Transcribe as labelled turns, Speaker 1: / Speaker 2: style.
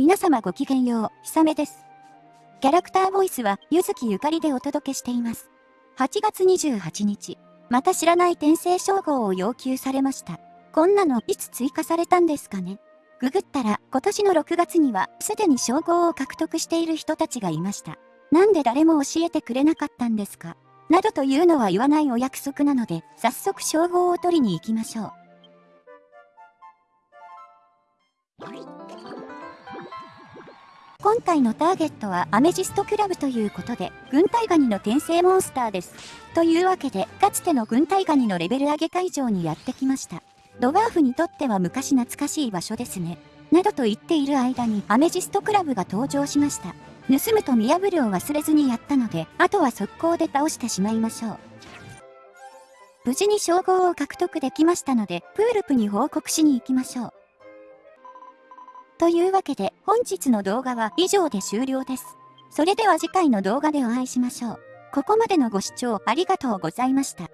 Speaker 1: 皆様ごきげんよう、ひさめです。キャラクターボイスは、ゆずきゆかりでお届けしています。8月28日、また知らない転生称号を要求されました。こんなのいつ追加されたんですかねググったら、今年の6月には、すでに称号を獲得している人たちがいました。なんで誰も教えてくれなかったんですかなどというのは言わないお約束なので、早速称号を取りに行きましょう。今回のターゲットはアメジストクラブということで、軍隊ガニの転生モンスターです。というわけで、かつての軍隊ガニのレベル上げ会場にやってきました。ドワーフにとっては昔懐かしい場所ですね。などと言っている間にアメジストクラブが登場しました。盗むと見破るを忘れずにやったので、あとは速攻で倒してしまいましょう。無事に称号を獲得できましたので、プールプに報告しに行きましょう。というわけで本日の動画は以上で終了です。それでは次回の動画でお会いしましょう。ここまでのご視聴ありがとうございました。